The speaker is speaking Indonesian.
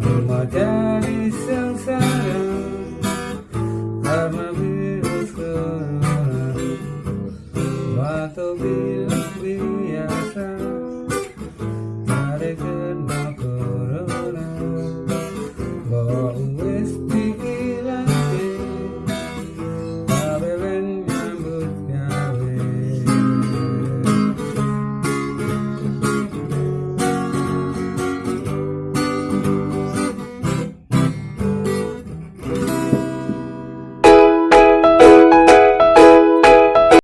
Rumah yang sayang Karena virus kelam Atau bilang-bilang